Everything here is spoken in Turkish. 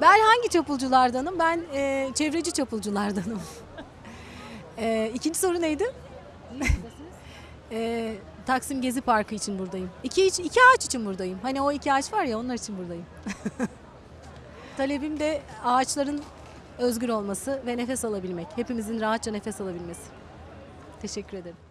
Ben hangi çapulculardanım? Ben e, çevreci çapulculardanım. e, ikinci soru neydi? e, Taksim Gezi Parkı için buradayım. İki, iki ağaç için buradayım. Hani o iki ağaç var ya onlar için buradayım. Talebim de ağaçların özgür olması ve nefes alabilmek. Hepimizin rahatça nefes alabilmesi. Teşekkür ederim.